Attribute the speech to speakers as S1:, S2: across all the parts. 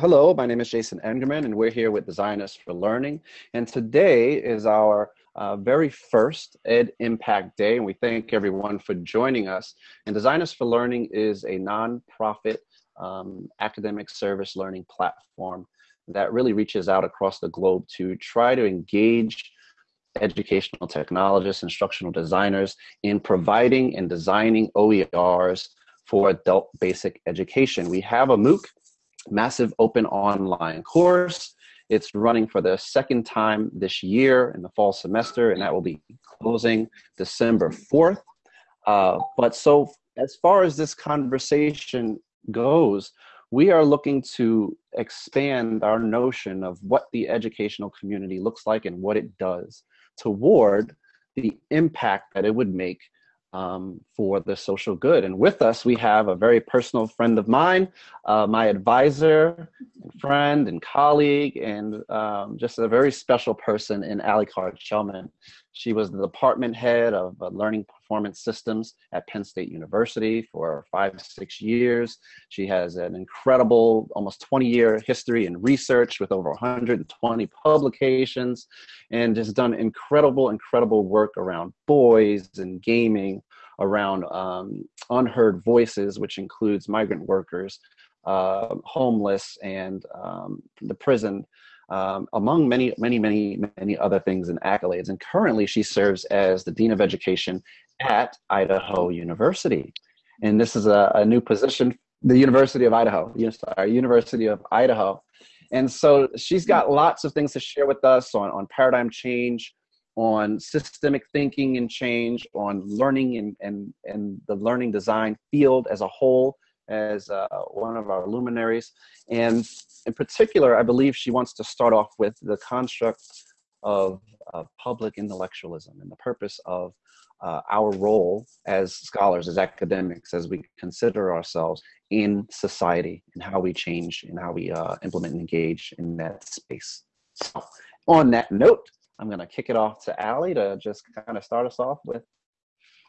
S1: hello, my name is Jason Engerman, and we're here with Designers for Learning. And today is our uh, very first Ed Impact Day, and we thank everyone for joining us. And Designers for Learning is a nonprofit um, academic service learning platform that really reaches out across the globe to try to engage educational technologists, instructional designers in providing and designing OERs for adult basic education. We have a MOOC, massive open online course. It's running for the second time this year in the fall semester, and that will be closing December 4th. Uh, but so, as far as this conversation goes, we are looking to expand our notion of what the educational community looks like and what it does toward the impact that it would make um, for the social good. And with us, we have a very personal friend of mine, uh, my advisor, friend, and colleague, and um, just a very special person in Ali Carr-Chellman. She was the department head of uh, learning performance systems at Penn State University for five, six years. She has an incredible, almost 20 year history in research with over 120 publications and has done incredible, incredible work around boys and gaming, around um, unheard voices, which includes migrant workers, uh, homeless, and um, the prison um, among many, many, many, many other things and accolades. And currently, she serves as the Dean of Education at Idaho University. And this is a, a new position, the University of Idaho, sorry, University of Idaho. And so she's got lots of things to share with us on, on paradigm change, on systemic thinking and change, on learning and, and, and the learning design field as a whole, as uh, one of our luminaries. And in particular, I believe she wants to start off with the construct of, of public intellectualism and the purpose of uh, our role as scholars, as academics, as we consider ourselves in society and how we change and how we uh, implement and engage in that space. So, on that note, I'm going to kick it off to Ali to just kind of start us off with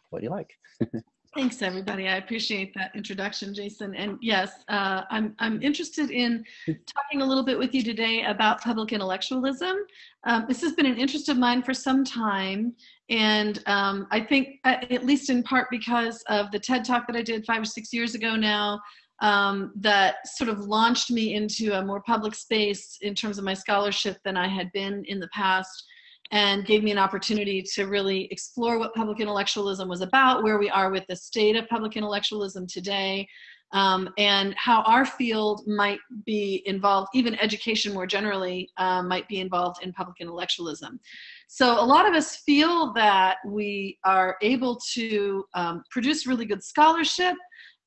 S1: what you like?
S2: Thanks, everybody. I appreciate that introduction, Jason. And yes, uh, I'm, I'm interested in talking a little bit with you today about public intellectualism. Um, this has been an interest of mine for some time. And um, I think, uh, at least in part because of the TED talk that I did five or six years ago now, um, that sort of launched me into a more public space in terms of my scholarship than I had been in the past and gave me an opportunity to really explore what public intellectualism was about, where we are with the state of public intellectualism today, um, and how our field might be involved, even education more generally, uh, might be involved in public intellectualism. So a lot of us feel that we are able to um, produce really good scholarship,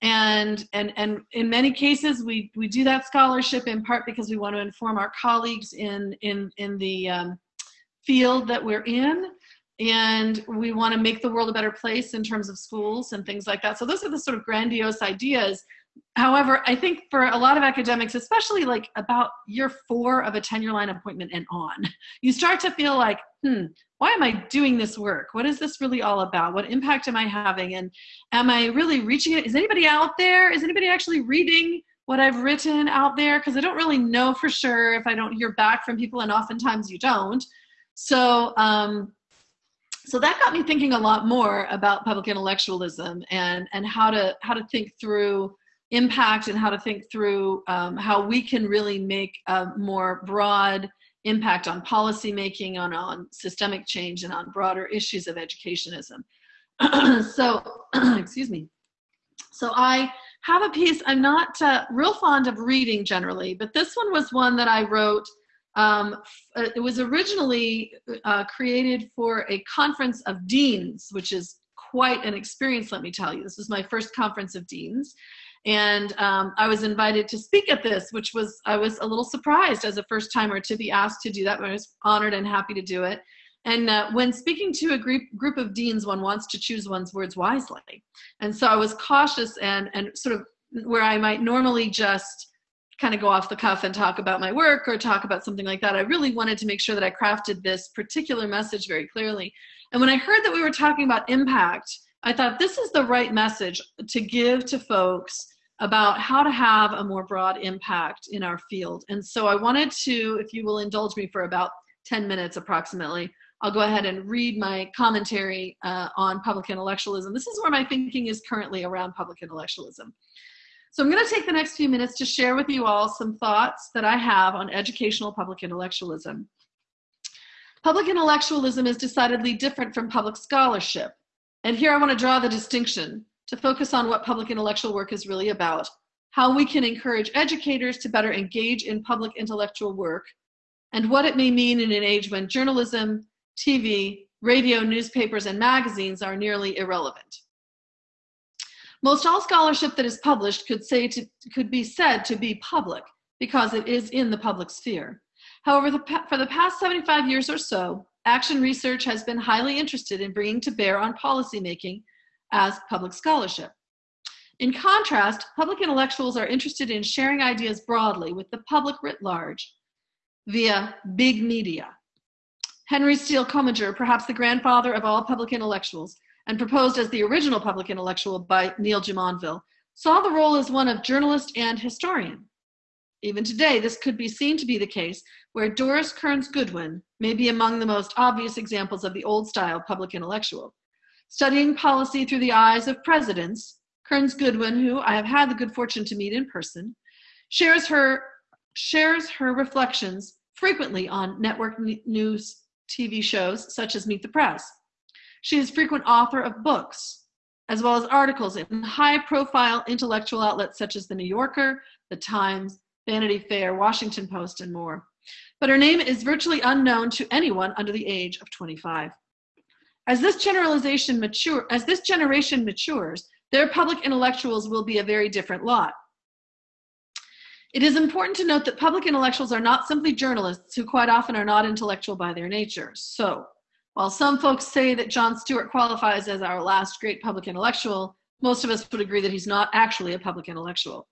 S2: and and and in many cases we we do that scholarship in part because we want to inform our colleagues in in in the um, field that we're in and we want to make the world a better place in terms of schools and things like that. So those are the sort of grandiose ideas. However i think for a lot of academics especially like about year four of a tenure line appointment and on you start to feel like hmm why am i doing this work? What is this really all about? What impact am i having? And am i really reaching it? Is anybody out there? Is anybody actually reading what i've written out there? Because i don't really know for sure if i don't hear back from people and oftentimes you don't so, um, so that got me thinking a lot more about public intellectualism and and how to how to think through impact and how to think through um, how we can really make a more broad impact on policy making, on on systemic change, and on broader issues of educationism. so, excuse me. So I have a piece. I'm not uh, real fond of reading generally, but this one was one that I wrote um, uh, it was originally uh, created for a conference of deans, which is quite an experience, let me tell you. This was my first conference of deans. And um, I was invited to speak at this, which was, I was a little surprised as a first timer to be asked to do that, but I was honored and happy to do it. And uh, when speaking to a group, group of deans, one wants to choose one's words wisely. And so I was cautious and, and sort of where I might normally just kind of go off the cuff and talk about my work or talk about something like that. I really wanted to make sure that I crafted this particular message very clearly. And when I heard that we were talking about impact, I thought this is the right message to give to folks about how to have a more broad impact in our field. And so I wanted to, if you will indulge me for about 10 minutes approximately, I'll go ahead and read my commentary uh, on public intellectualism. This is where my thinking is currently around public intellectualism. So I'm going to take the next few minutes to share with you all some thoughts that I have on educational public intellectualism. Public intellectualism is decidedly different from public scholarship. And here I want to draw the distinction to focus on what public intellectual work is really about, how we can encourage educators to better engage in public intellectual work, and what it may mean in an age when journalism, TV, radio, newspapers, and magazines are nearly irrelevant. Most all scholarship that is published could, say to, could be said to be public because it is in the public sphere. However, the, for the past 75 years or so, action research has been highly interested in bringing to bear on policymaking as public scholarship. In contrast, public intellectuals are interested in sharing ideas broadly with the public writ large via big media. Henry Steele Commager, perhaps the grandfather of all public intellectuals, and proposed as the original public intellectual by Neil Jumonville, saw the role as one of journalist and historian. Even today, this could be seen to be the case where Doris Kearns Goodwin may be among the most obvious examples of the old style public intellectual. Studying policy through the eyes of presidents, Kearns Goodwin, who I have had the good fortune to meet in person, shares her, shares her reflections frequently on network news TV shows such as Meet the Press. She is frequent author of books, as well as articles in high profile intellectual outlets such as The New Yorker, The Times, Vanity Fair, Washington Post, and more. But her name is virtually unknown to anyone under the age of 25. As this generalization mature, as this generation matures, their public intellectuals will be a very different lot. It is important to note that public intellectuals are not simply journalists who quite often are not intellectual by their nature. So, while some folks say that Jon Stewart qualifies as our last great public intellectual, most of us would agree that he's not actually a public intellectual.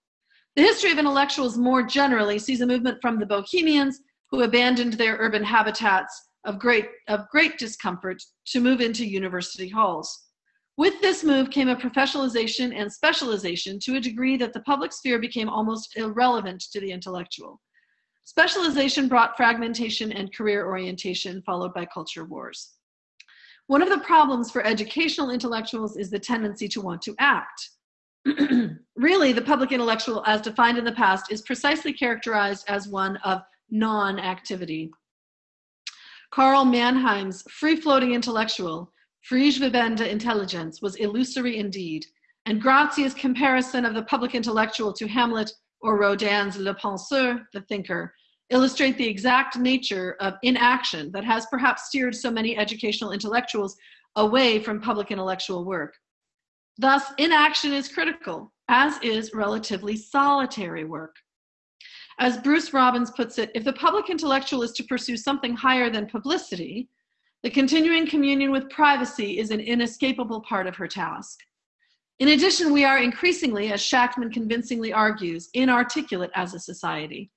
S2: The history of intellectuals more generally sees a movement from the bohemians who abandoned their urban habitats of great, of great discomfort to move into university halls. With this move came a professionalization and specialization to a degree that the public sphere became almost irrelevant to the intellectual. Specialization brought fragmentation and career orientation, followed by culture wars. One of the problems for educational intellectuals is the tendency to want to act. really, the public intellectual, as defined in the past, is precisely characterized as one of non activity. Karl Mannheim's free floating intellectual, free schwebende intelligence, was illusory indeed, and Grazia's comparison of the public intellectual to Hamlet or Rodin's Le Penseur, the thinker, illustrate the exact nature of inaction that has perhaps steered so many educational intellectuals away from public intellectual work. Thus, inaction is critical, as is relatively solitary work. As Bruce Robbins puts it, if the public intellectual is to pursue something higher than publicity, the continuing communion with privacy is an inescapable part of her task. In addition, we are increasingly, as Shachtman convincingly argues, inarticulate as a society.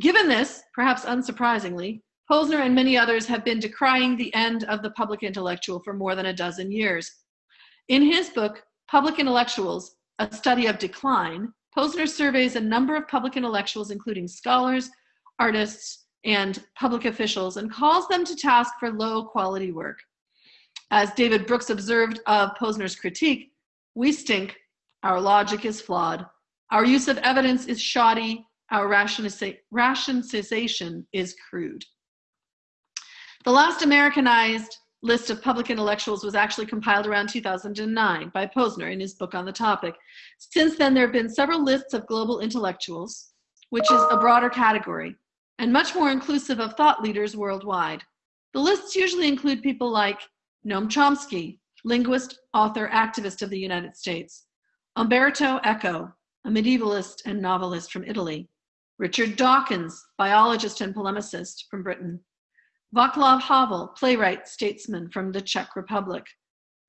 S2: Given this, perhaps unsurprisingly, Posner and many others have been decrying the end of the public intellectual for more than a dozen years. In his book, Public Intellectuals, A Study of Decline, Posner surveys a number of public intellectuals, including scholars, artists, and public officials, and calls them to task for low quality work. As David Brooks observed of Posner's critique, we stink, our logic is flawed, our use of evidence is shoddy, our rationalization is crude. The last Americanized list of public intellectuals was actually compiled around 2009 by Posner in his book on the topic. Since then, there have been several lists of global intellectuals, which is a broader category, and much more inclusive of thought leaders worldwide. The lists usually include people like Noam Chomsky, linguist, author, activist of the United States, Umberto Eco, a medievalist and novelist from Italy, Richard Dawkins, biologist and polemicist from Britain, Václav Havel, playwright, statesman from the Czech Republic.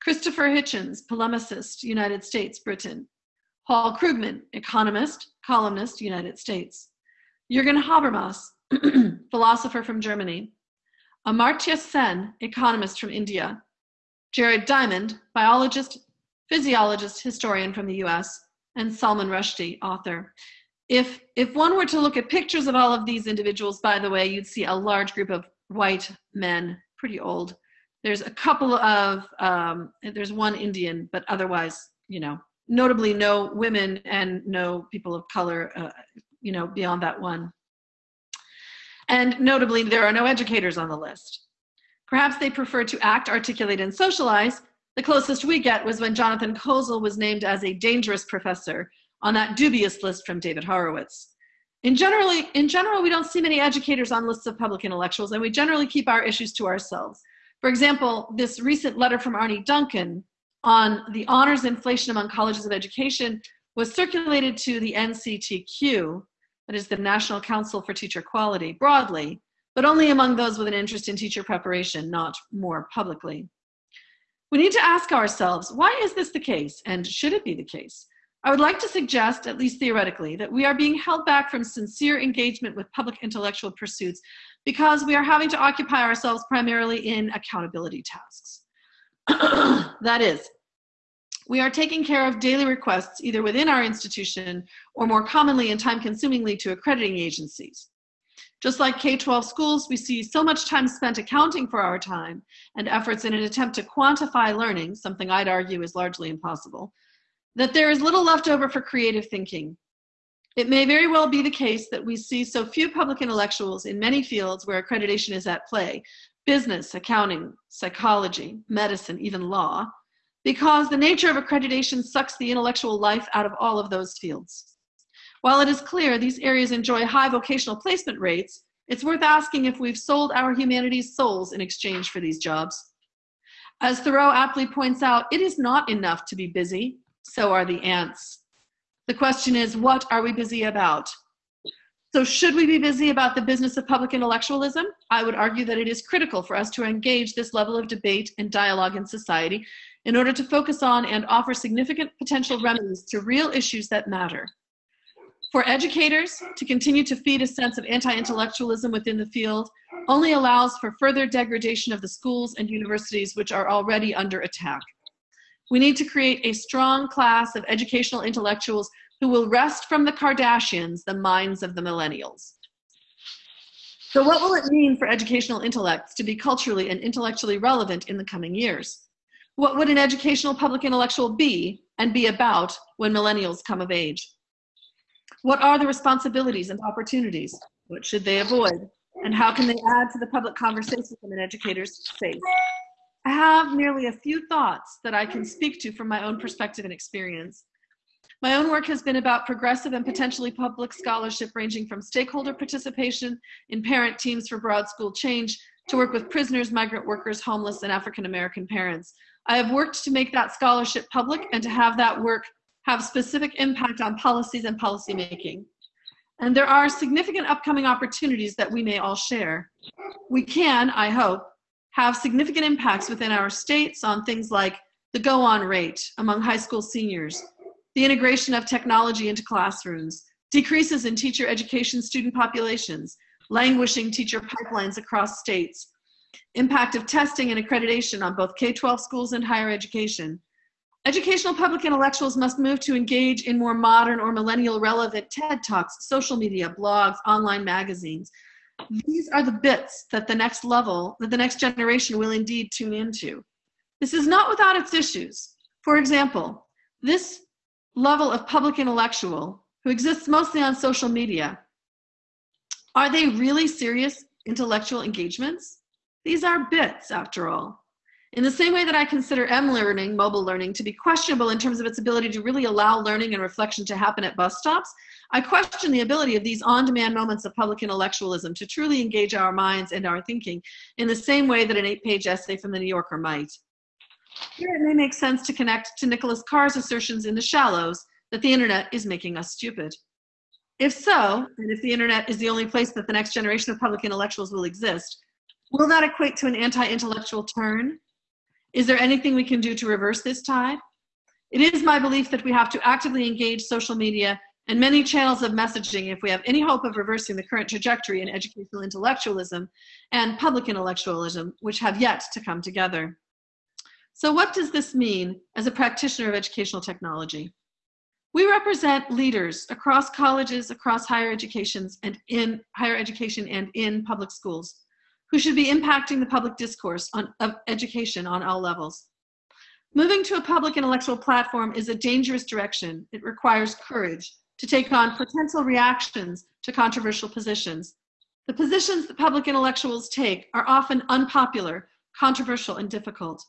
S2: Christopher Hitchens, polemicist, United States, Britain. Paul Krugman, economist, columnist, United States. Jürgen Habermas, philosopher from Germany. Amartya Sen, economist from India. Jared Diamond, biologist, physiologist, historian from the US. and Salman Rushdie, author. If, if one were to look at pictures of all of these individuals, by the way, you'd see a large group of white men, pretty old. There's a couple of, um, there's one Indian, but otherwise, you know, notably no women and no people of color, uh, you know, beyond that one. And notably, there are no educators on the list. Perhaps they prefer to act, articulate, and socialize. The closest we get was when Jonathan Kozol was named as a dangerous professor on that dubious list from David Horowitz. In, generally, in general, we don't see many educators on lists of public intellectuals, and we generally keep our issues to ourselves. For example, this recent letter from Arne Duncan on the honors inflation among colleges of education was circulated to the NCTQ, that is the National Council for Teacher Quality, broadly, but only among those with an interest in teacher preparation, not more publicly. We need to ask ourselves, why is this the case, and should it be the case? I would like to suggest, at least theoretically, that we are being held back from sincere engagement with public intellectual pursuits because we are having to occupy ourselves primarily in accountability tasks. that is, we are taking care of daily requests either within our institution or more commonly and time consumingly to accrediting agencies. Just like K-12 schools, we see so much time spent accounting for our time and efforts in an attempt to quantify learning, something I'd argue is largely impossible, that there is little left over for creative thinking. It may very well be the case that we see so few public intellectuals in many fields where accreditation is at play, business, accounting, psychology, medicine, even law, because the nature of accreditation sucks the intellectual life out of all of those fields. While it is clear these areas enjoy high vocational placement rates, it's worth asking if we've sold our humanities souls in exchange for these jobs. As Thoreau aptly points out, it is not enough to be busy, so are the ants. The question is, what are we busy about? So should we be busy about the business of public intellectualism? I would argue that it is critical for us to engage this level of debate and dialogue in society in order to focus on and offer significant potential remedies to real issues that matter. For educators to continue to feed a sense of anti-intellectualism within the field only allows for further degradation of the schools and universities which are already under attack. We need to create a strong class of educational intellectuals who will wrest from the Kardashians the minds of the millennials. So what will it mean for educational intellects to be culturally and intellectually relevant in the coming years? What would an educational public intellectual be and be about when millennials come of age? What are the responsibilities and opportunities? What should they avoid? And how can they add to the public conversation from an educator's face? I have merely a few thoughts that I can speak to from my own perspective and experience. My own work has been about progressive and potentially public scholarship ranging from stakeholder participation in parent teams for broad school change to work with prisoners, migrant workers, homeless, and African American parents. I have worked to make that scholarship public and to have that work have specific impact on policies and policymaking. And there are significant upcoming opportunities that we may all share. We can, I hope, have significant impacts within our states on things like the go-on rate among high school seniors, the integration of technology into classrooms, decreases in teacher education student populations, languishing teacher pipelines across states, impact of testing and accreditation on both K-12 schools and higher education. Educational public intellectuals must move to engage in more modern or millennial relevant TED Talks, social media, blogs, online magazines. These are the bits that the next level, that the next generation will indeed tune into. This is not without its issues. For example, this level of public intellectual who exists mostly on social media, are they really serious intellectual engagements? These are bits, after all. In the same way that I consider M-learning, mobile learning, to be questionable in terms of its ability to really allow learning and reflection to happen at bus stops, I question the ability of these on-demand moments of public intellectualism to truly engage our minds and our thinking in the same way that an eight-page essay from the New Yorker might. Here it may make sense to connect to Nicholas Carr's assertions in The Shallows that the internet is making us stupid. If so, and if the internet is the only place that the next generation of public intellectuals will exist, will that equate to an anti-intellectual turn? Is there anything we can do to reverse this tide? It is my belief that we have to actively engage social media and many channels of messaging if we have any hope of reversing the current trajectory in educational intellectualism and public intellectualism, which have yet to come together. So what does this mean as a practitioner of educational technology? We represent leaders across colleges, across higher educations, and in higher education and in public schools who should be impacting the public discourse on, of education on all levels. Moving to a public intellectual platform is a dangerous direction. It requires courage to take on potential reactions to controversial positions. The positions that public intellectuals take are often unpopular, controversial, and difficult.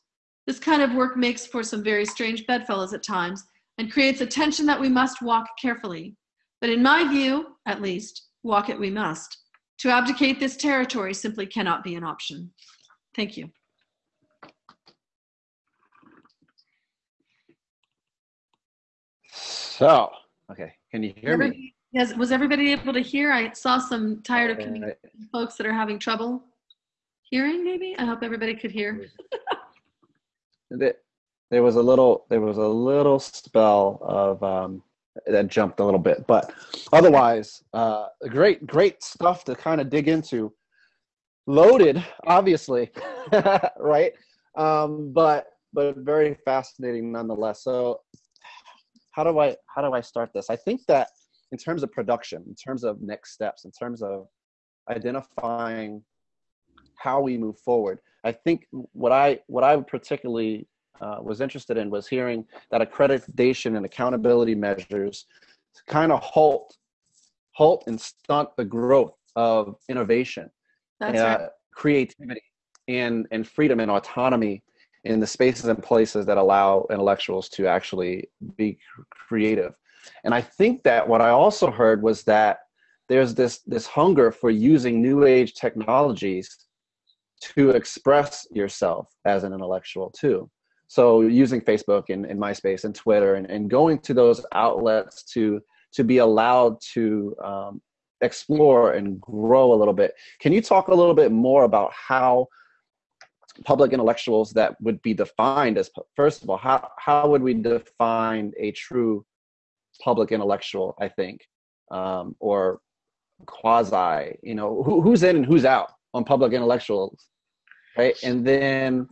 S2: This kind of work makes for some very strange bedfellows at times and creates a tension that we must walk carefully. But in my view, at least, walk it we must. To abdicate this territory simply cannot be an option. Thank you.
S1: So, okay, can you hear me?
S2: Yes, was everybody able to hear? I saw some tired of uh, folks that are having trouble hearing, maybe? I hope everybody could hear.
S1: there was a little, there was a little spell of, um, that jumped a little bit, but otherwise, uh, great, great stuff to kind of dig into. Loaded, obviously, right? Um, but but very fascinating nonetheless. So how do I how do I start this? I think that in terms of production, in terms of next steps, in terms of identifying how we move forward, I think what I what I particularly uh, was interested in was hearing that accreditation and accountability measures kind of halt halt and stunt the growth of innovation,
S2: That's uh, right.
S1: creativity, and and freedom and autonomy in the spaces and places that allow intellectuals to actually be creative. And I think that what I also heard was that there's this this hunger for using new age technologies to express yourself as an intellectual too. So using Facebook and, and MySpace and Twitter and, and going to those outlets to to be allowed to um, explore and grow a little bit. Can you talk a little bit more about how public intellectuals that would be defined as first of all how how would we define a true public intellectual i think um, or quasi you know who, who's in and who's out on public intellectuals right? And then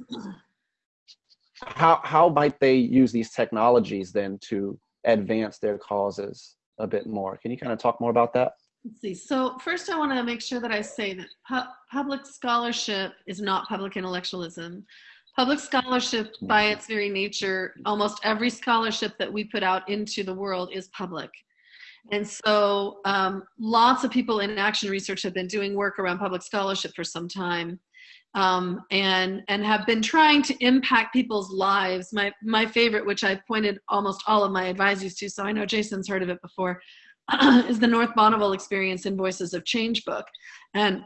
S1: how how might they use these technologies then to advance their causes a bit more? Can you kind of talk more about that
S2: Let's see. So first, I want to make sure that I say that pu- public scholarship is not public intellectualism. Public scholarship, by its very nature, almost every scholarship that we put out into the world is public. And so, um, lots of people in action research have been doing work around public scholarship for some time. Um, and and have been trying to impact people's lives. My my favorite, which I've pointed almost all of my advisees to, so I know Jason's heard of it before, is the North Bonneville Experience in Voices of Change book. And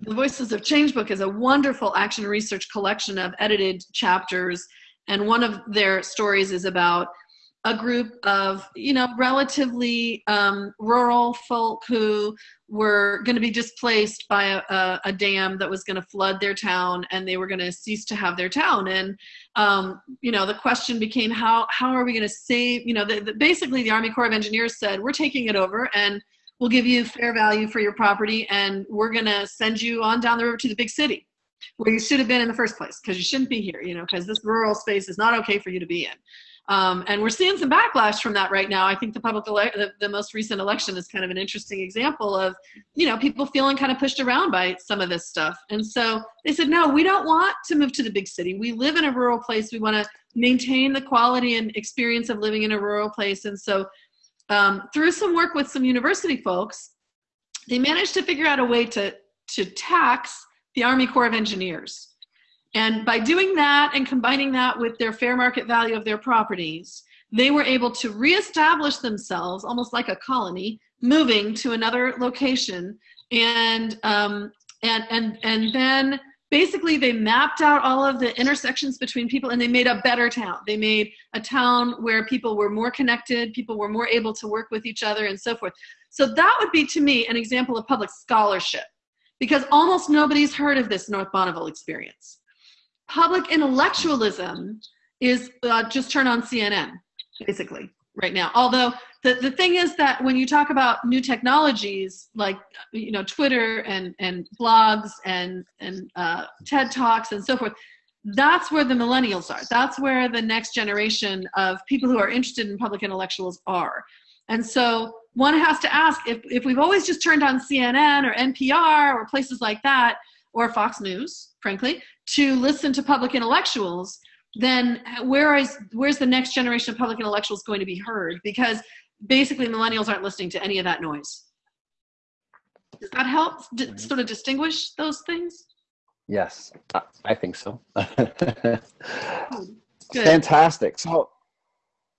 S2: the Voices of Change book is a wonderful action research collection of edited chapters. And one of their stories is about a group of you know relatively um, rural folk who were going to be displaced by a, a, a dam that was going to flood their town and they were going to cease to have their town. And um, you know the question became how how are we going to save you know the, the, basically the army corps of engineers said we're taking it over and we'll give you fair value for your property and we're going to send you on down the river to the big city where you should have been in the first place because you shouldn't be here you know because this rural space is not okay for you to be in um, and we're seeing some backlash from that right now. I think the public ele- the, the, most recent election is kind of an interesting example of, you know, people feeling kind of pushed around by some of this stuff. And so they said, no, we don't want to move to the big city. We live in a rural place. We want to maintain the quality and experience of living in a rural place. And so um, through some work with some university folks, they managed to figure out a way to to tax the Army Corps of Engineers. And by doing that and combining that with their fair market value of their properties, they were able to reestablish themselves almost like a colony, moving to another location. And, um, and, and, and then basically they mapped out all of the intersections between people and they made a better town. They made a town where people were more connected, people were more able to work with each other and so forth. So that would be to me an example of public scholarship because almost nobody's heard of this North Bonneville experience public intellectualism is uh, just turn on CNN, basically, right now. Although the, the thing is that when you talk about new technologies like you know Twitter and, and blogs and, and uh, TED Talks and so forth, that's where the millennials are. That's where the next generation of people who are interested in public intellectuals are. And so one has to ask if, if we've always just turned on CNN or NPR or places like that, or Fox News, frankly, to listen to public intellectuals, then where is where's the next generation of public intellectuals going to be heard? Because basically millennials aren't listening to any of that noise. Does that help sort of distinguish those things?
S1: Yes, I think so. Fantastic. So,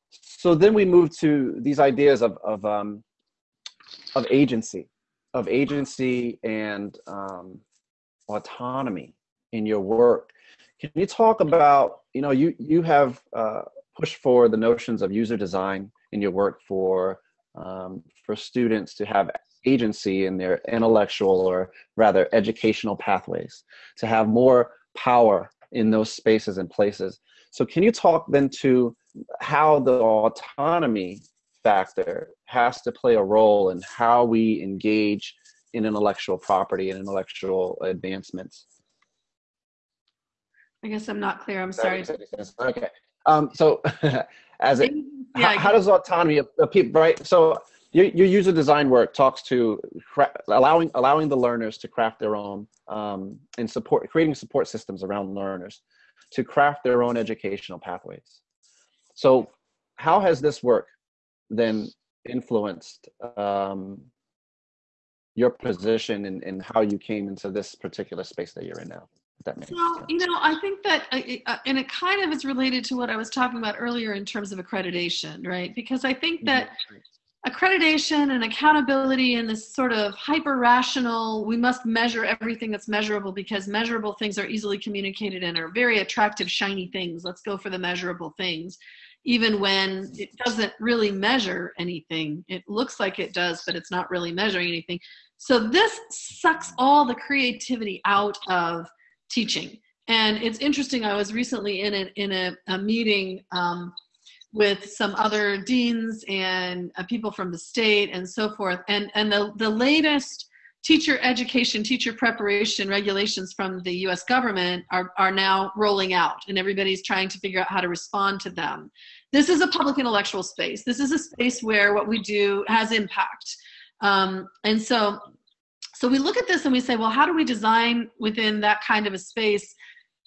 S1: so then we move to these ideas of of um, of agency, of agency and um, autonomy in your work. Can you talk about you know you you have uh, pushed for the notions of user design in your work for um, for students to have agency in their intellectual or rather educational pathways, to have more power in those spaces and places. So, can you talk then to how the autonomy factor has to play a role in how we engage in intellectual property and intellectual advancements?
S2: I guess I'm not clear. I'm sorry.
S1: Okay. Um, so, as it, yeah, how, how does autonomy of people, right? So, your, your user design work talks to cra- allowing allowing the learners to craft their own um, and support creating support systems around learners to craft their own educational pathways. So, how has this work then influenced um, your position and, and how you came into this particular space that you're in now? That makes
S2: well, sense. you know, I think that, uh, uh, and it kind of is related to what I was talking about earlier in terms of accreditation, right? Because I think that mm-hmm. Accreditation and accountability and this sort of hyper rational we must measure everything that's measurable because measurable things are easily communicated and are very attractive shiny things. Let's go for the measurable things. Even when it doesn't really measure anything it looks like it does but it's not really measuring anything. So this sucks all the creativity out of teaching and it's interesting i was recently in a in a, a meeting um, with some other deans and uh, people from the state and so forth. And, and the, the latest teacher education, teacher preparation regulations from the US government are, are now rolling out, and everybody's trying to figure out how to respond to them. This is a public intellectual space. This is a space where what we do has impact. Um, and so, so we look at this and we say, well, how do we design within that kind of a space?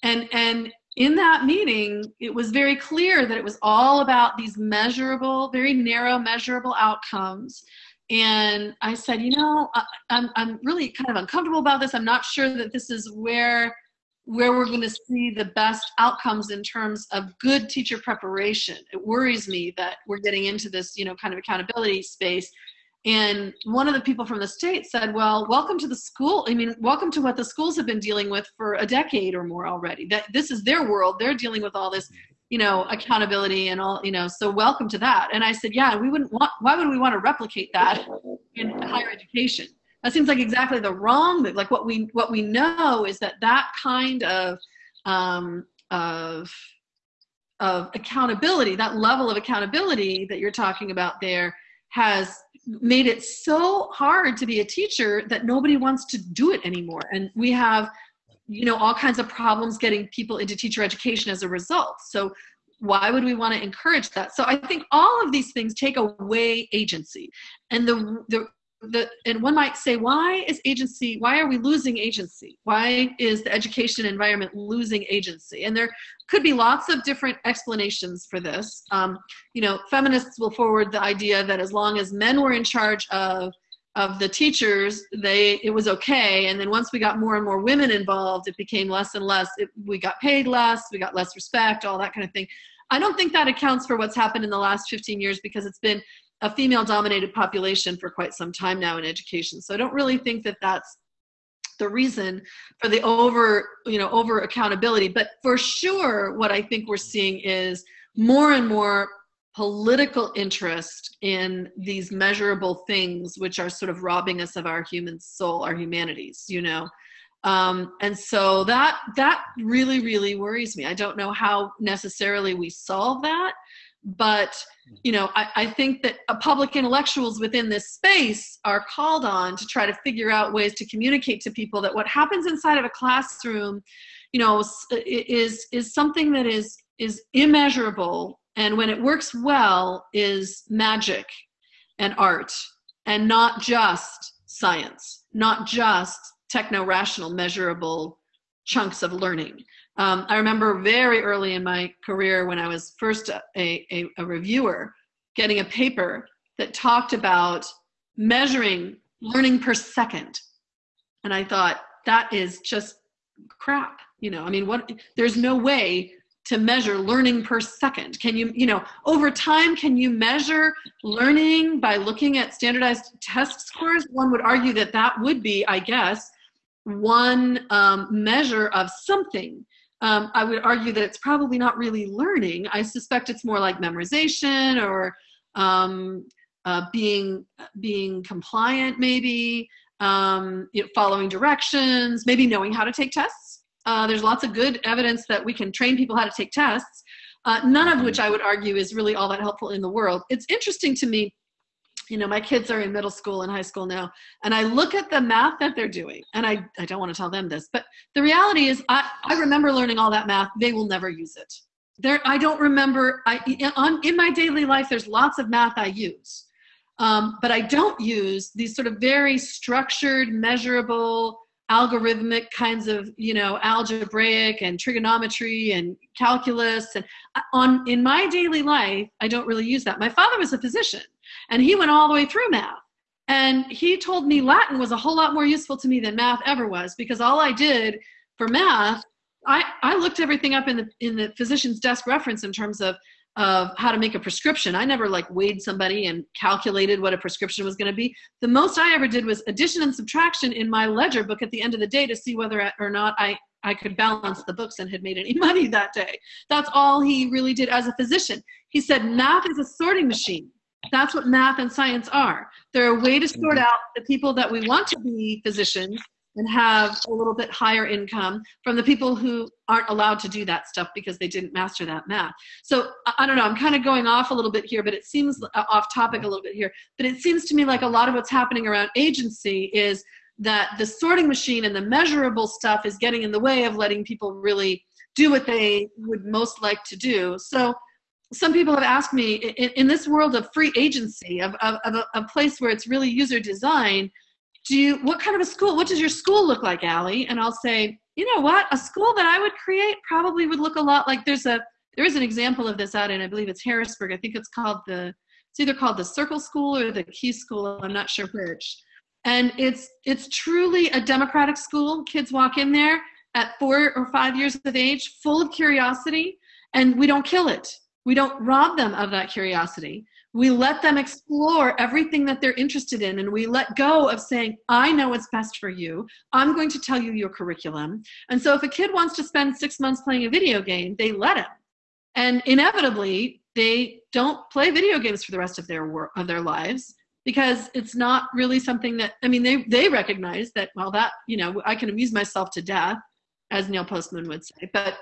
S2: And, and in that meeting, it was very clear that it was all about these measurable, very narrow, measurable outcomes. And I said, you know, I'm, I'm really kind of uncomfortable about this. I'm not sure that this is where where we're going to see the best outcomes in terms of good teacher preparation. It worries me that we're getting into this, you know, kind of accountability space and one of the people from the state said, Well, welcome to the school. I mean, welcome to what the schools have been dealing with for a decade or more already. That this is their world. They're dealing with all this, you know, accountability and all, you know, so welcome to that. And I said, Yeah, we wouldn't want why would we want to replicate that in higher education? That seems like exactly the wrong. Like what we what we know is that that kind of um, of of accountability, that level of accountability that you're talking about there has made it so hard to be a teacher that nobody wants to do it anymore. And we have you know all kinds of problems getting people into teacher education as a result. So why would we want to encourage that? So i think all of these things take away agency. And the the the and one might say why is agency why are we losing agency? Why is the education environment losing agency? And there could be lots of different explanations for this. Um, you know feminists will forward the idea that as long as men were in charge of of the teachers they it was okay. And then once we got more and more women involved it became less and less it, we got paid less we got less respect all that kind of thing. I don't think that accounts for what's happened in the last 15 years because it's been a female dominated population for quite some time now in education. So I don't really think that that's the reason for the over, you know, over accountability. But for sure, what I think we're seeing is more and more political interest in these measurable things which are sort of robbing us of our human soul our humanities you know um, and so that that really really worries me i don't know how necessarily we solve that but you know I, I think that public intellectuals within this space are called on to try to figure out ways to communicate to people that what happens inside of a classroom you know is is something that is is immeasurable. And when it works well is magic and art and not just science not just techno rational measurable chunks of learning um, I remember very early in my career when I was first a, a, a reviewer getting a paper that talked about measuring learning per second. And I thought, that is just crap. You know, I mean, what, there's no way to measure learning per second. Can you, you know, over time, can you measure learning by looking at standardized test scores? One would argue that that would be, I guess, one um, measure of something um, I would argue that it's probably not really learning. I suspect it's more like memorization or um, uh, being being compliant, maybe um, you know, following directions, maybe knowing how to take tests. Uh, there's lots of good evidence that we can train people how to take tests. Uh, none of which I would argue is really all that helpful in the world. It's interesting to me you know my kids are in middle school and high school now and i look at the math that they're doing and i, I don't want to tell them this but the reality is I, I remember learning all that math they will never use it. There i don't remember i on in my daily life there's lots of math i use um, but i don't use these sort of very structured measurable algorithmic kinds of you know algebraic and trigonometry and calculus and uh, on in my daily life i don't really use that. My father was a physician and he went all the way through math. And he told me Latin was a whole lot more useful to me than math ever was because all I did for math, I, I looked everything up in the in the physician's desk reference in terms of of how to make a prescription. I never like weighed somebody and calculated what a prescription was going to be. The most I ever did was addition and subtraction in my ledger book at the end of the day to see whether or not I I could balance the books and had made any money that day. That's all he really did as a physician. He said math is a sorting machine. That's what math and science are. They're a way to sort out the people that we want to be physicians and have a little bit higher income from the people who aren't allowed to do that stuff because they didn't master that math. So I don't know, I'm kind of going off a little bit here, but it seems uh, off topic a little bit here. But it seems to me like a lot of what's happening around agency is that the sorting machine and the measurable stuff is getting in the way of letting people really do what they would most like to do. So some people have asked me in, in this world of free agency of, of, of a, a, place where it's really user design do you what kind of a school what does your school look like Ali? and i'll say you know what? A school that i would create probably would look a lot like there's a there is an example of this out in i believe it's harrisburg. I think it's called the it's either called the circle school or the key school. I'm not sure which. And it's it's truly a democratic school. Kids walk in there at four or five years of age full of curiosity and we don't kill it we don't rob them of that curiosity. We let them explore everything that they're interested in, and we let go of saying, I know what's best for you. I'm going to tell you your curriculum. And so, if a kid wants to spend six months playing a video game, they let him. And inevitably, they don't play video games for the rest of their of their lives because it's not really something that I mean they they recognize that well that you know I can amuse myself to death as Neil Postman would say but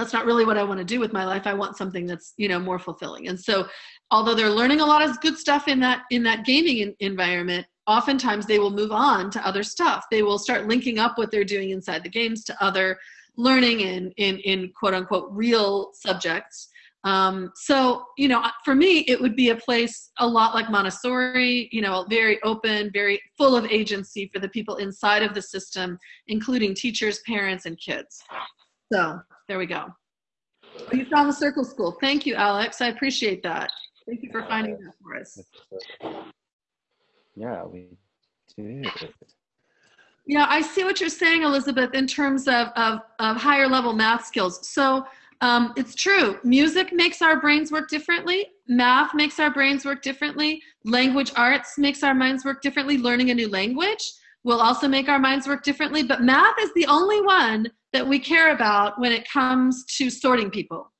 S2: that's not really what I want to do with my life. I want something that's, you know, more fulfilling. And so although they're learning a lot of good stuff in that in that gaming in, environment, oftentimes they will move on to other stuff. They will start linking up what they're doing inside the games to other learning in in, in quote unquote real subjects. Um, so, you know, for me, it would be a place a lot like Montessori, you know, very open, very full of agency for the people inside of the system, including teachers, parents, and kids. So there we go. Oh, you found the circle school. Thank you, Alex. I appreciate that. Thank you for finding that for us.
S1: Yeah, we did.
S2: Yeah, I see what you're saying, Elizabeth, in terms of, of, of higher level math skills. So um, it's true. Music makes our brains work differently. Math makes our brains work differently. Language arts makes our minds work differently. Learning a new language will also make our minds work differently. But math is the only one that we care about when it comes to sorting people.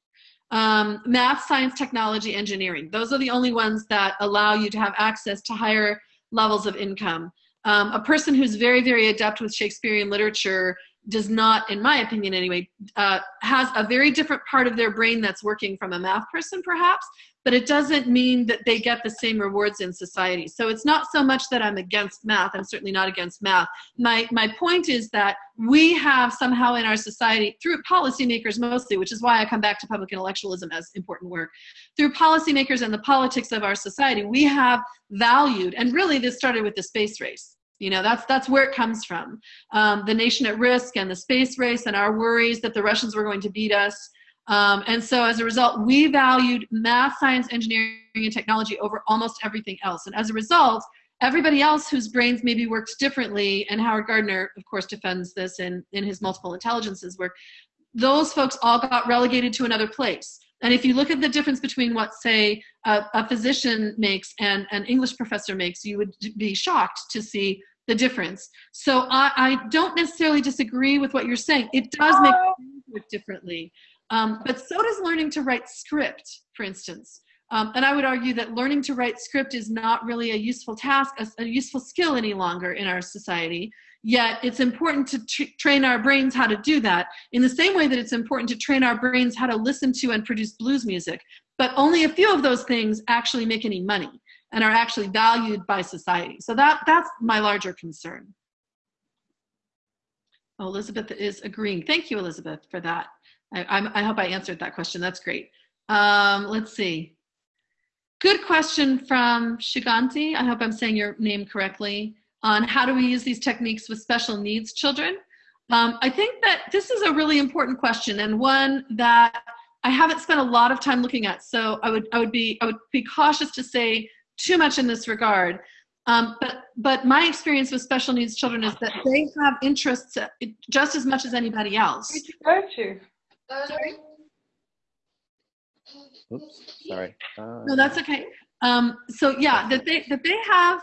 S2: Um, math, science, technology, engineering. Those are the only ones that allow you to have access to higher levels of income. Um, a person who's very, very adept with Shakespearean literature does not, in my opinion anyway, uh, has a very different part of their brain that's working from a math person perhaps, but it doesn't mean that they get the same rewards in society. So it's not so much that I'm against math. I'm certainly not against math. My, my point is that we have somehow in our society, through policymakers mostly, which is why I come back to public intellectualism as important work, through policymakers and the politics of our society, we have valued, and really this started with the space race. You know, that's that's where it comes from. Um, the nation at risk and the space race and our worries that the Russians were going to beat us um, and so as a result, we valued math, science, engineering, and technology over almost everything else. And as a result, everybody else whose brains maybe worked differently, and Howard Gardner, of course, defends this in, in his multiple intelligences work, those folks all got relegated to another place. And if you look at the difference between what, say, a, a physician makes and an English professor makes, you would be shocked to see the difference. So I, I don't necessarily disagree with what you're saying. It does make differently. Um, but so does learning to write script, for instance. Um, and I would argue that learning to write script is not really a useful task, a, a useful skill any longer in our society. Yet it's important to train our brains how to do that in the same way that it's important to train our brains how to listen to and produce blues music. But only a few of those things actually make any money and are actually valued by society. So that, that's my larger concern. Oh, Elizabeth is agreeing. Thank you, Elizabeth, for that. I, I, hope I answered that question. That's great. Um, let's see. Good question from Shiganti. I hope I'm saying your name correctly on how do we use these techniques with special needs children. Um, I think that this is a really important question and one that I haven't spent a lot of time looking at. So I would I would be I would be cautious to say too much in this regard. Um, but but my experience with special needs children is that they have interests just as much as anybody else.
S3: Where did you go to?
S1: Sorry. Oops, sorry. Uh,
S2: no, that's okay. Um, so yeah, that they that they have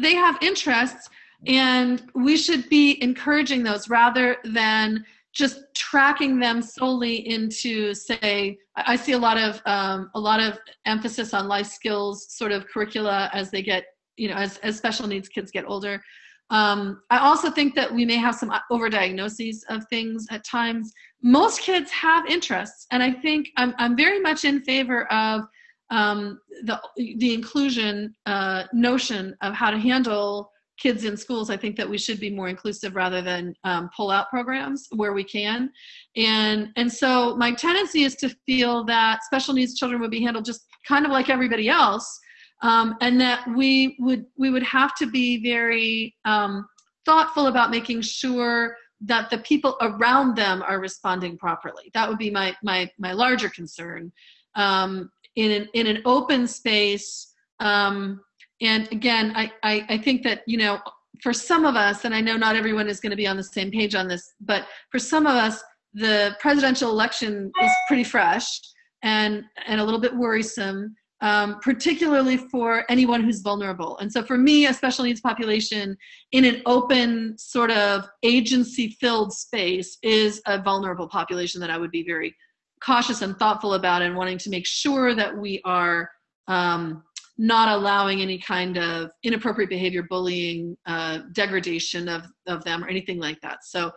S2: they have interests, and we should be encouraging those rather than just tracking them solely into say i see a lot of um, a lot of emphasis on life skills sort of curricula as they get you know as, as special needs kids get older um, i also think that we may have some overdiagnoses of things at times. Most kids have interests and i think i'm, I'm very much in favor of um, the, the inclusion uh, notion of how to handle kids in schools. I think that we should be more inclusive rather than um, pull out programs where we can. And and so my tendency is to feel that special needs children would be handled just kind of like everybody else um, and that we would we would have to be very um, thoughtful about making sure that the people around them are responding properly. That would be my my my larger concern. Um, in an in an open space, um, and again, I, I I think that you know for some of us, and I know not everyone is going to be on the same page on this, but for some of us, the presidential election is pretty fresh and and a little bit worrisome um, particularly for anyone who's vulnerable. And so for me, a special needs population in an open sort of agency filled space is a vulnerable population that I would be very cautious and thoughtful about and wanting to make sure that we are um, not allowing any kind of inappropriate behavior, bullying, uh, degradation of, of them or anything like that. So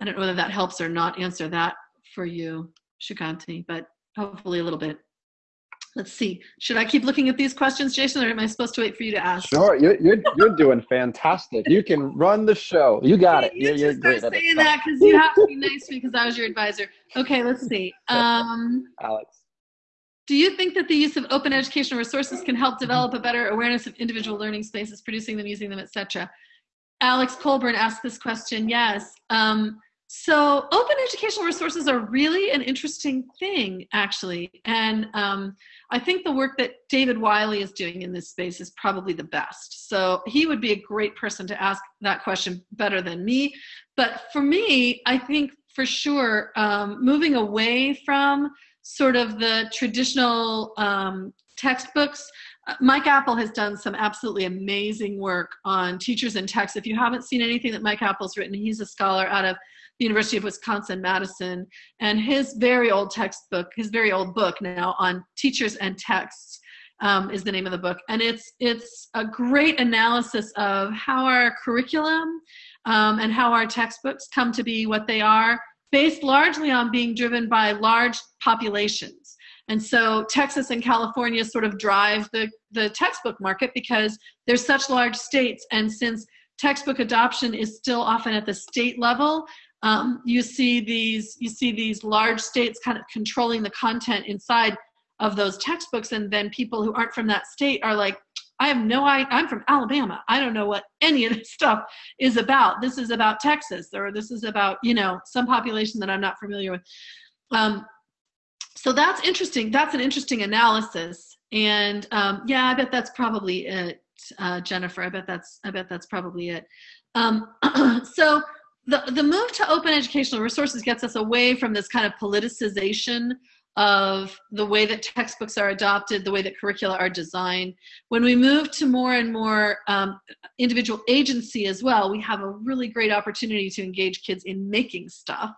S2: I don't know whether that helps or not answer that for you, Shukanti, but hopefully a little bit. Let's see. Should I keep looking at these questions, Jason, or am I supposed to wait for you to ask?
S1: Sure. You're, you're, you're doing fantastic. You can run the show. You got it.
S2: You you're, you're great at saying that because you have to be nice because I was your advisor. Okay, let's see. Um,
S1: Alex.
S2: Do you think that the use of open educational resources can help develop a better awareness of individual learning spaces, producing them, using them, etc.? Alex Colburn asked this question. Yes. Um, so open educational resources are really an interesting thing, actually. And um, I think the work that David Wiley is doing in this space is probably the best. So he would be a great person to ask that question better than me. But for me, I think for sure, um, moving away from sort of the traditional um, textbooks, uh, Mike Apple has done some absolutely amazing work on teachers and text. If you haven't seen anything that Mike Apple's written, he's a scholar out of the University of Wisconsin Madison, and his very old textbook, his very old book now on teachers and texts. Um, is the name of the book, and it's it's a great analysis of how our curriculum um, and how our textbooks come to be what they are, based largely on being driven by large populations. And so Texas and California sort of drive the, the textbook market because they're such large states. And since textbook adoption is still often at the state level, um, you see these you see these large states kind of controlling the content inside of those textbooks and then people who aren't from that state are like i have no idea i'm from alabama. I don't know what any of this stuff is about. This is about texas or this is about you know some population that i'm not familiar with. Um, so that's interesting. That's an interesting analysis. And um, yeah i bet that's probably it uh, jennifer. I bet that's i bet that's probably it. Um, so the, the move to open educational resources gets us away from this kind of politicization of the way that textbooks are adopted, the way that curricula are designed. When we move to more and more um, individual agency as well, we have a really great opportunity to engage kids in making stuff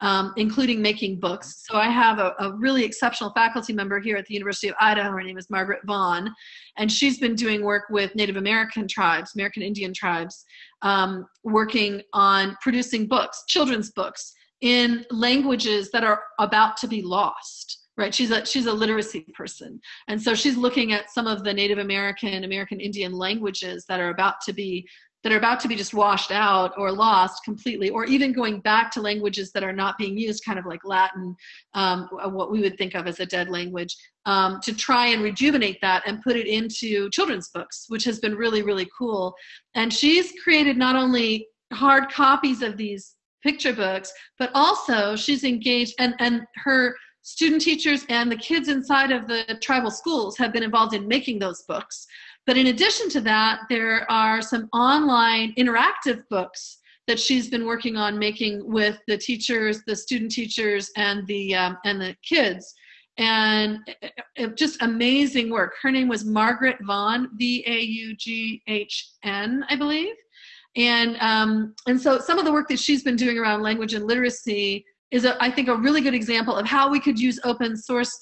S2: um, including making books. So I have a, a, really exceptional faculty member here at the University of Idaho. Her name is Margaret Vaughn, and she's been doing work with Native American tribes, American Indian tribes, um, working on producing books, children's books, in languages that are about to be lost right she's a she's a literacy person and so she's looking at some of the native american american indian languages that are about to be that are about to be just washed out or lost completely, or even going back to languages that are not being used, kind of like Latin, um, what we would think of as a dead language, um, to try and rejuvenate that and put it into children's books, which has been really, really cool. And she's created not only hard copies of these picture books, but also she's engaged and, and her student teachers and the kids inside of the tribal schools have been involved in making those books. But in addition to that, there are some online interactive books that she's been working on making with the teachers, the student teachers, and the um, and the kids, and it, it, just amazing work. Her name was Margaret Vaughn, V A U G H N, I believe, and um, and so some of the work that she's been doing around language and literacy is, a, I think, a really good example of how we could use open source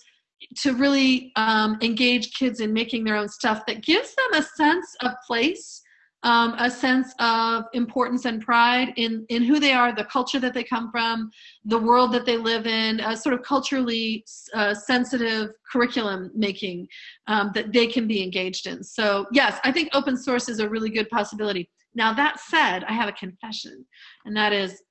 S2: to really um, engage kids in making their own stuff that gives them a sense of place um, a sense of importance and pride in, in who they are, the culture that they come from, the world that they live in, a sort of culturally uh, sensitive curriculum making um, that they can be engaged in. So, yes, I think open source is a really good possibility. Now, that said, I have a confession, and that is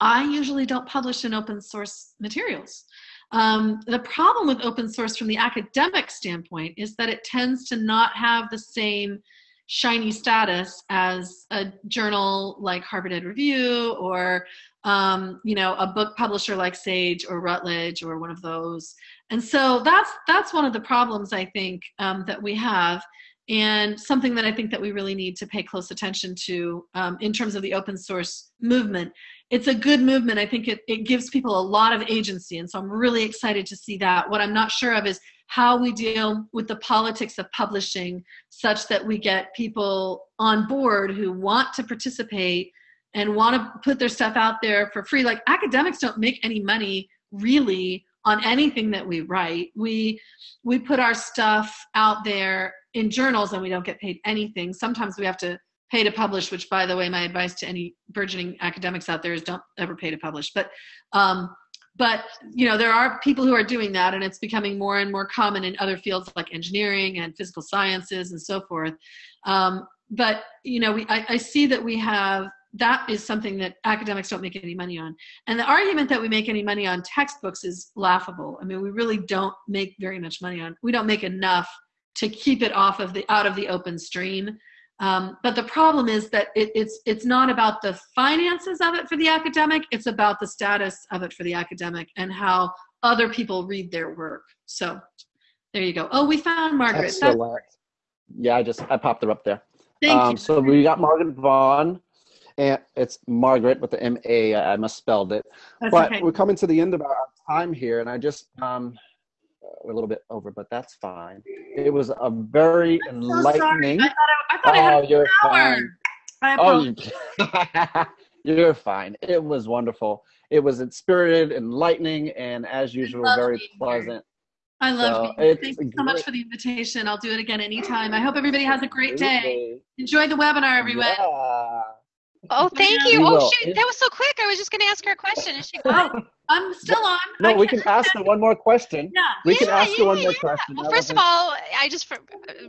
S2: I usually don't publish in open source materials. Um, the problem with open source from the academic standpoint is that it tends to not have the same shiny status as a journal like Harvard Ed Review or um, you know a book publisher like Sage or Routledge or one of those. And so that's that's one of the problems I think um, that we have and something that I think that we really need to pay close attention to um, in terms of the open source movement it's a good movement. I think it, it gives people a lot of agency. And so I'm really excited to see that. What I'm not sure of is how we deal with the politics of publishing such that we get people on board who want to participate and want to put their stuff out there for free. Like academics don't make any money really on anything that we write. We we put our stuff out there in journals and we don't get paid anything. Sometimes we have to pay to publish which by the way my advice to any burgeoning academics out there is don't ever pay to publish. But um, but you know there are people who are doing that and it's becoming more and more common in other fields like engineering and physical sciences and so forth. Um, but you know we I, I see that we have that is something that academics don't make any money on. And the argument that we make any money on textbooks is laughable. I mean we really don't make very much money on we don't make enough to keep it off of the out of the open stream um, but the problem is that it, it's it's not about the finances of it for the academic; it's about the status of it for the academic and how other people read their work. So there you go. Oh, we found Margaret.
S1: yeah, I just I popped her up there.
S2: Thank um, you.
S1: So we got Margaret Vaughn, and it's Margaret with the M A. I misspelled it. That's but okay. we're coming to the end of our time here, and I just um, a little bit over, but that's fine. It was a very I'm enlightening. So
S2: I thought I, I, thought oh, I had you're fine.
S1: Oh, you, you're fine. It was wonderful. It was inspirited, enlightening, and as usual, very pleasant.
S2: I love so you. Thank you so much for the invitation. I'll do it again anytime. I hope everybody has a great day. Enjoy the webinar, everyone.
S1: Yeah.
S3: Oh, thank you.
S1: We
S3: Oh,
S1: will.
S3: shoot, that was so quick. I was just going to ask her a question. Is she
S2: Oh, I'm still on.
S1: No,
S2: I
S1: we
S2: can't-
S1: ask her one more question.
S2: Yeah.
S1: We can
S3: Yeah,
S1: ask her one
S3: yeah,
S1: more
S3: yeah.
S1: question.
S3: Well,
S1: That
S3: first of
S1: was-
S3: all, I just for,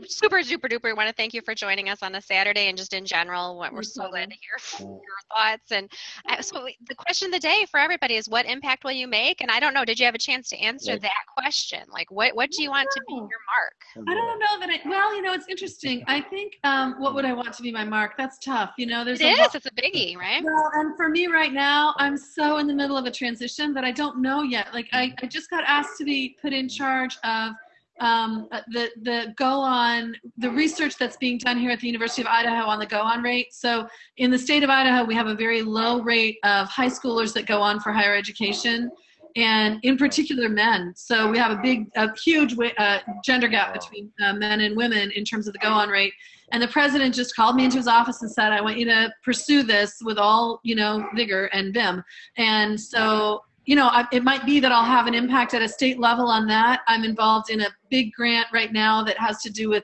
S3: super duper duper want to thank you for joining us on a Saturday and just in general. What we're
S2: No
S3: so glad to hear your thoughts. And I, so the question of the day for everybody is, what impact will you make? And I don't know. Did you have a chance to answer
S1: Right.
S3: that question? Like, what what do you want to be your mark?
S2: I don't know that I, well, you know, it's interesting. I think, um, what would I want to be my mark? That's tough. You know, there's
S3: It
S2: a
S3: is.
S2: lot-
S3: It's a biggie, right?
S2: Well, and for me right now, I'm so in the middle of a transition that I don't know yet. Like I, I just got asked to be put in charge of um, uh, the the go on the research that's being done here at the University of Idaho on the go on rate. So in the state of Idaho, we have a very low rate of high schoolers that go on for higher education, and in particular men. So we have a big, a huge uh, gender gap between uh, men and women in terms of the go on rate. And the president just called me into his office and said, "I want you to pursue this with all you know vigor and vim." And so you know, I, it might be that I'll have an impact at a state level on that. I'm involved in a big grant right now that has to do with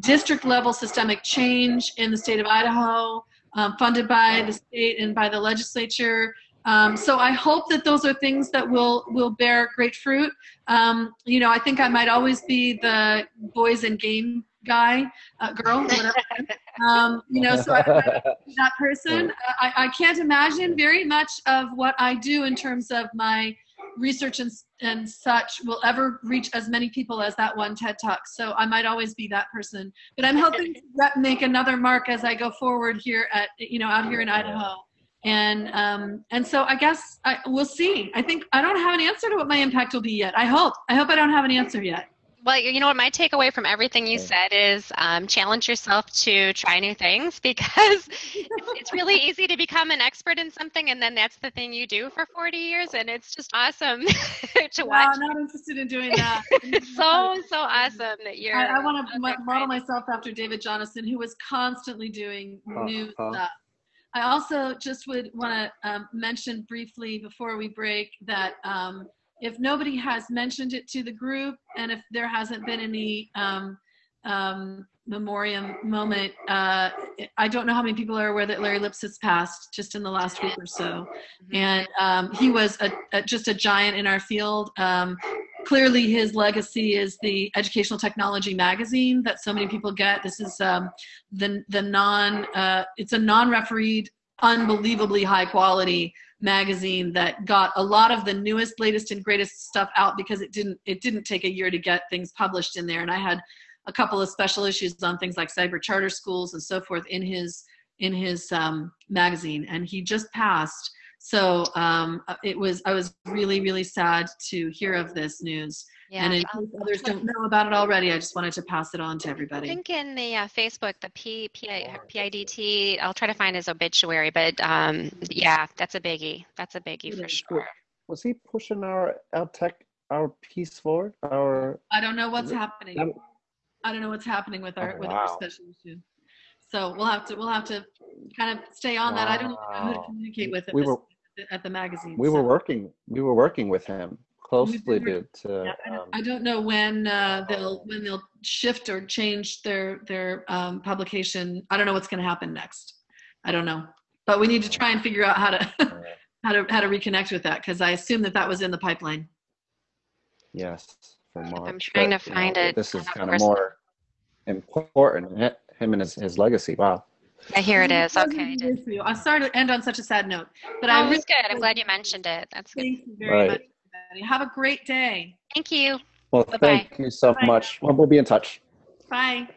S2: district level systemic change in the state of Idaho, um, funded by the state and by the legislature. Um, so I hope that those are things that will will bear great fruit. Um, you know, I think I might always be the boys and game guy, uh, girl, whatever. um, you know, so I, that person. I, I can't imagine very much of what I do in terms of my research and, and such will ever reach as many people as that one TED Talk. So I might always be that person. But I'm hoping to make another mark as I go forward here at, you know, out here in Idaho. And um, and so I guess I, we'll see. I think I don't have an answer to what my impact will be yet. I hope. I hope I don't have an answer yet.
S3: Well, you know what? My takeaway from everything you
S1: Okay.
S3: said is um, challenge yourself to try new things because it's, it's really easy to become an expert in something, and then that's the thing you do for 40 years, and it's just awesome to
S2: No,
S3: watch.
S2: I'm not interested in doing that.
S3: It's so so awesome that you're.
S2: I, I want to
S3: out
S2: model
S3: trying.
S2: myself after David Jonassen, who was constantly doing new
S1: Uh-huh.
S2: stuff. I also just would want to um, mention briefly before we break that um, if nobody has mentioned it to the group and if there hasn't been any um, um, memoriam moment, uh, I don't know how many people are aware that Larry Lipsitz has passed just in the last week or so
S3: Mhm.
S2: and um, he was a, a, just a giant in our field. Um, clearly, his legacy is the Educational Technology magazine that so many people get. This is um, the the non uh, it's a non-refereed, unbelievably high quality magazine that got a lot of the newest, latest, and greatest stuff out because it didn't it didn't take a year to get things published in there. And I had a couple of special issues on things like cyber charter schools and so forth in his in his um, magazine, and he just passed. So um, it was I was really really sad to hear of this news,
S3: Yeah.
S2: and in
S3: I'll-
S2: case others don't know about it already, I just wanted to pass it on to everybody.
S3: I think in the uh, Facebook, the P, P, PIDT, I'll try to find his obituary, but um, yeah, that's a biggie. That's a biggie for sure.
S1: Was he pushing our our tech our piece forward? Our
S2: I don't know what's
S1: That-
S2: happening. I don't know what's happening with our
S1: Oh,
S2: with our special issue. So we'll have to we'll have to kind of stay on that. I don't know who to communicate with at,
S1: We
S2: this,
S1: were-
S2: at the magazine.
S1: we were working we were working with him closely
S2: were-
S1: to, to
S2: Yeah, I, don't,
S1: um,
S2: I don't know when uh, they'll when they'll shift or change their their um, publication. I don't know what's going to happen next. I don't know, but we need to try and figure out how to how to how to reconnect with that because I assume that that was in the pipeline.
S1: yes for March.
S3: trying
S1: but,
S3: to
S1: you
S3: find
S1: know,
S3: it
S1: This is kind of more important. Him and his, his legacy. Wow.
S3: Yeah, here it is. Okay.
S2: I'm sorry to end on such a sad note, but
S3: Oh,
S2: I
S3: it
S2: really
S3: was good. I'm glad you mentioned it. That's good.
S2: thank you very
S1: Right.
S2: much. Everybody. Have a great day.
S3: Thank you.
S1: Well,
S3: Bye-bye.
S1: thank you so
S2: Bye.
S1: much. Well, we'll be in touch.
S2: Bye.